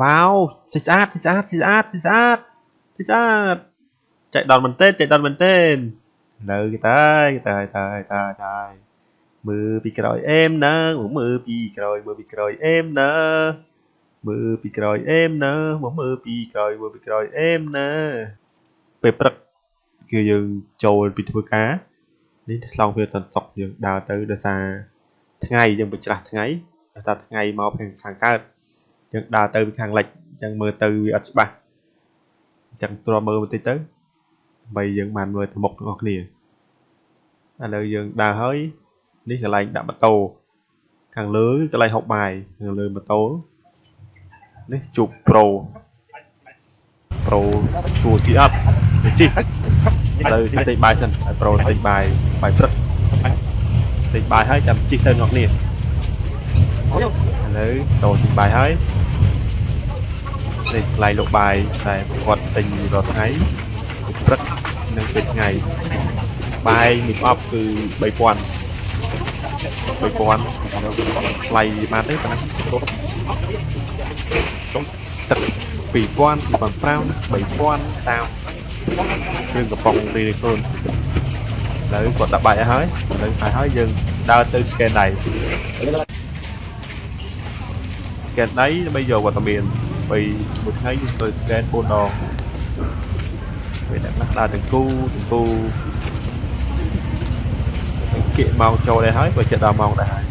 វ៉ាវស្អាតស្អាតស្អាតស្អាតស្អាតស្អាត chạy đòn mình tên chạy đòn mình tên នៅគេតើគេតើតើតើតើមើលពីក្រោយអេមណាមើលពីក្រោយមើលពីក្រោយអេមណាមើលពីក្រោយអេមណាមកមើលពីក្រោយមើលពីក្រោយអេមណាពេលព្រឹកគឺយើងចូលពីធ្វើការនេះឆ្លងវាសន្សុកយើងដើរទៅដោយសារថ្ងៃយើងបញ្ច្រាស់ថ្ងៃដោយសារថ្ងៃមកខាងកើត យើងដើរទៅពីខាងលិចអញ្ចឹងមើលទៅវាអត់ច្បាស់អញ្ចឹងទ្រាំមើលបន្តិចទៅដើម្បីយើងបានមើលទៅមុខទាំងអស់គ្នាឥឡូវយើងដើរហើយនេះកន្លែងដាក់ម៉ូតូខាងលើកន្លែងហុកបាយខាងលើម៉ូតូនេះជប់ប្រូប្រូសួរជីអត់ទៅជីឥឡូវទិញបាយសិនឲ្យប្រូទិញបាយបាយព្រឹកទិញបាយហើយចាំជីទៅអ្នកគ្នាឥឡូវតោទិញបាយហើយ នេះកន្លែងលក់បាយតែគាត់ទិញរាល់ថ្ងៃព្រឹកនិងពេលថ្ងៃបាយនេះអប់គឺ3000 3000ថ្លៃបានទេប៉ុណ្ណឹងទឹក2000 2005 3000តាមគ្រឿងកំប៉ុងរីខ្លួនឥឡូវគាត់ដាក់បាយឲ្យហើយឥឡូវបាយហើយយើងដើរទៅ scan ដៃ scan ដៃដើម្បីយកវត្តមាន បីមួយថ្ងៃយើងត្រូវ scan 4ដងពេលអ្នកខ្លះដើរទាំងគូទាំងគូគៀកម៉ោងចូលដែរហើយបើចិត្តដល់ម៉ោងដែរហើយ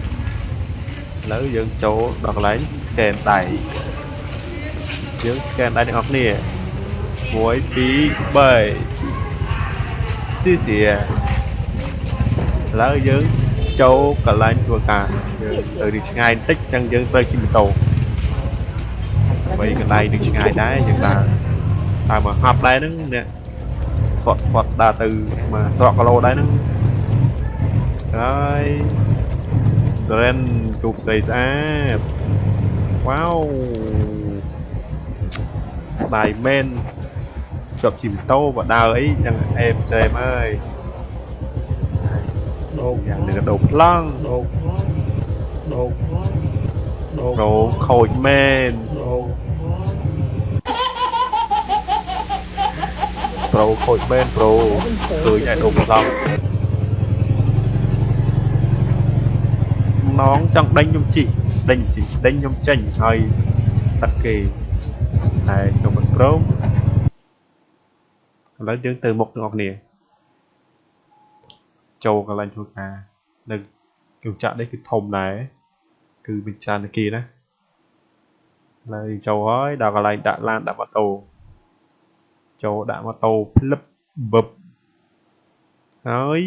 ឥឡូវយើងចូលដល់កន្លែង scan ដៃយើង scan ដៃទាំងអស់គ្នា1 2 3ស៊ីសៀឥឡូវយើងចូលកន្លែងធ្វើការយើងទៅទីឆ្ងាយបន្តិចចឹងយើងត្រូវជិះម៉ូតូ បីកន្លែងនឹងឆ្ងាយដែរយើងដើរដើរមកហប់ដែរហ្នឹងអ្នកគាត់គាត់ដើរទៅមកស្រកគីឡូដែរហ្នឹងហើយ Dren ជប់ស្អីស្អាតវ៉ាវស្ដាយមែនជាប់ជិះម៉ូតូបើដើរអីចឹងអេមសេមអើយដូកយ៉ាងនេះដូកប្លង់ដូកដូកដូកដូកខូចមែនដូក ប្រូខូចមែនប្រូឃើញឯដូកប្លង់ណងចង់ដេញខ្ញុំជីដេញជីដេញខ្ញុំចេញហើយតាត់គេតែខ្ញុំមិនព្រមឥឡូវយើងទៅមុខទាំងអស់គ្នាចូលកន្លែងធ្វើការនៅគំចាក់នេះគឺធំដែរគឺមានច្រើននាគារណាឥឡូវចូលហើយដល់កន្លែងដាក់ឡានដាក់ម៉ូតូ ចូលដាក់ម៉ូតូភ្លឹបបឹបហើយ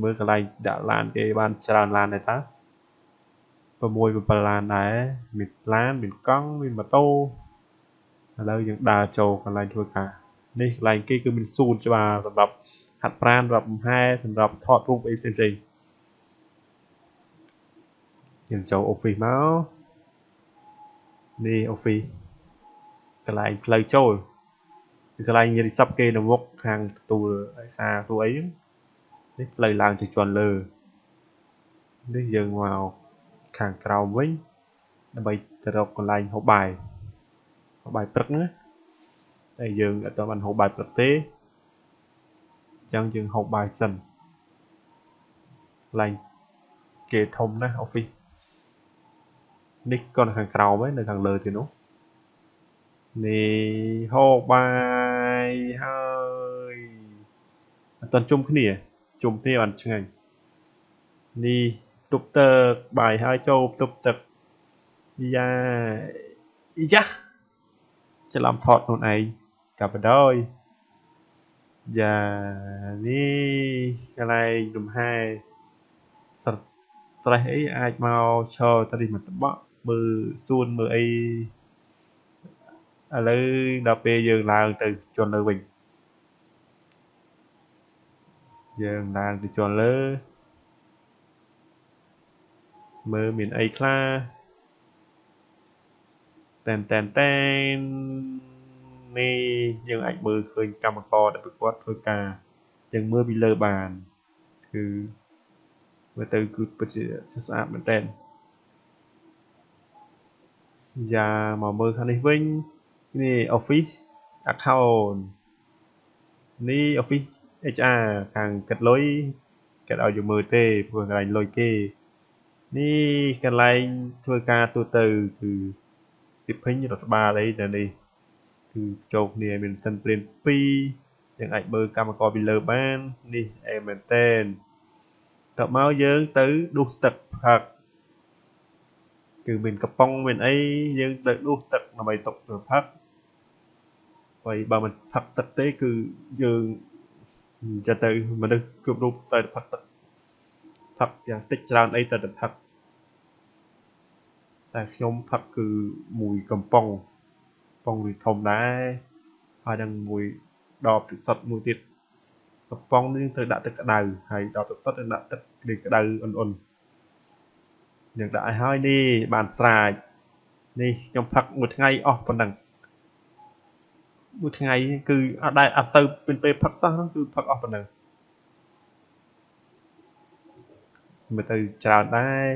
មើលកន្លែងដាក់ឡានគេបានច្រើនឡានដែរតា6 7ឡានដែរមានឡានមានកង់មានម៉ូតូឥឡូវយើងដើរចូលកន្លែងធ្វើការនេះកន្លែងគេគឺមានសួនច្បារសម្រាប់ហាត់ប្រាណសម្រាប់ហែសម្រាប់ថតរូបអីផ្សេងផ្សេងយើងចូល office មកនេះ office កន្លែងផ្លូវចូល គឺកន្លែងមាន reception គេនៅមុខខាងទទួលឯកសារទូអីហ្នឹងនេះផ្លូវឡើងទៅជាន់លើនេះយើងមកខាងក្រោមវិញដើម្បីទៅរកកន្លែងហូបបាយហូបបាយព្រឹកណាតែយើងអត់ទាន់បានហូបបាយព្រឹកទេអញ្ចឹងយើងហូបបាយសិនកន្លែងគេធំណាស់ office នេះក៏នៅខាងក្រោមឯនៅខាងលើទៀតនោះនេះហូបបាយ ហើយអត់ទាន់ជុំគ្នាជុំគ្នាបានឆ្ងាញ់នេះទប់ទឹកបាយហើយចូលទប់ទឹកយ៉ាយ៉ាច្រឡំថតខ្លួនឯងកាប់បដ ாய் យ៉ានេះកន្លែងលំហែ stress អីអាចមកឈរទៅនេះមកតបក់មើលសួនមើលអី ឥឡូវដល់ពេលយើងឡើងទៅជន់លើវិញយើងឡើងទៅជាន់លើមើលមានអីខ្លះតែនតែនតែននេះយើងអាចមើលឃើញកម្មករដែលប្រកួតធ្វើការយើងមើលពីលើបានគឺមើលទៅគឺពិតជាស្អាតមែនតើយ៉ាមកមើលខាងនេះវិញ នេះ Office Account នេះ Office HR ខាងកាត់លុយកាត់ឲ្យយើងមើលទេព្រោះកន្លែងលុយគេនេះកន្លែងធ្វើការទូទៅគឺសិភិញរដ្ឋបាលអីនៅនេះគឺចូលគ្នាមានសិនព្រៀន2យើងអាចមើលកម្មករពីលើបាននេះអេមែនតែនតមកយើងទៅដួសទឹកផឹក គឺមានកំប៉ុងមានអីយើងទៅដួសទឹកដើម្បីទុកទៅផឹកហើយបើមិនផឹកទឹកទេគឺយើងចិត្តទៅមនុស្សគ្រប់រូបទៅផឹកទឹកផឹកយ៉ាងតិចច្រើនអីទៅទៅផឹកតែខ្ញុំផឹកគឺមួយកំប៉ុងកំប៉ុងវាធំដែរហើយនឹងមួយដបទឹកសុទ្ធមួយទៀតកំប៉ុងនេះត្រូវដាក់ទឹកក្តៅហើយដបទឹកសុទ្ធត្រូវដាក់ទឹកក្តៅអ៊ុនអ៊ុន យើងដាក់ឲ្យហើយនេះបានស្រាចនេះខ្ញុំផឹកមួយថ្ងៃអស់ប៉ុណ្ណឹងមួយថ្ងៃគឺអត់ដែលអត់ទៅពេលពេលផឹកសោះហ្នឹងគឺផឹកអស់ប៉ុណ្ណឹងមើលទៅច្រើនដែរ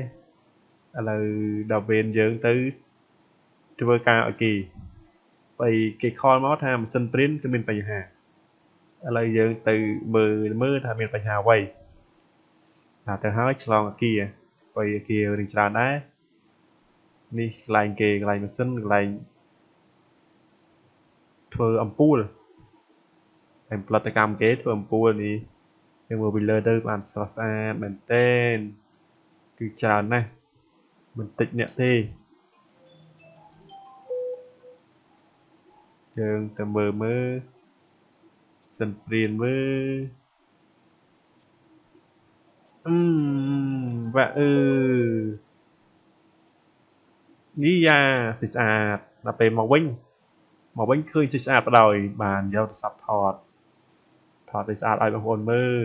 ឥឡូវដល់វេនយើងទៅធ្វើការឲ្យគេបើគេខលមកថាម៉ាស៊ីនព្រីនគឺមានបញ្ហាឥឡូវយើងទៅមើលមើលថាមានបញ្ហាអ្វីណាទៅហើយឆ្លងអាគារ បើអាគាររឿងច្រើនដែរនេះកន្លែងគេកន្លែងម៉ាស៊ីនកន្លែងធ្វើអំពូលតែផលិតកម្មគេធ្វើអំពូលនេះយើងមើលពីលើទៅបានស្រស់ស្អាតមែនទែនគឺច្រើនណាស់មិនតិចអ្នកទេយើងទៅមើលមើលសិនព្រៀនមើលអឺ វ៉ាអឺនេះយ៉ាស្អាតដល់ពេលមកវិញមកវិញឃើញស្អាតបដ ாய் បានយកទូរស័ព្ទថតថតឲ្យស្អាតឲ្យបងប្អូនមើល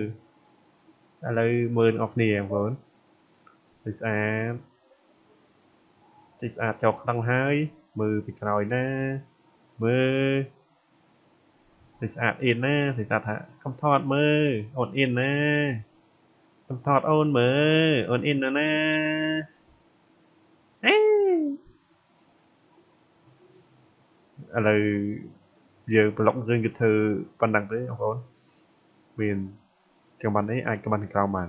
ឥឡូវមើលអ្នកគ្នាបងប្អូនស្អាតស្អាតចោលខ្លាំងហើយមើលពីក្រោយណាមើលស្អាតអៀនណាស្អាតថាកុំថតមើលអូនអៀនណា កុំថតអូនមើលអូនអៀនណាណាអេឥឡូវយើងប្លុករឿងគឺធ្វើប៉ុណ្ណឹងទេបងប្អូនមានកំបាននេះអាចកំបានក្រោមបាន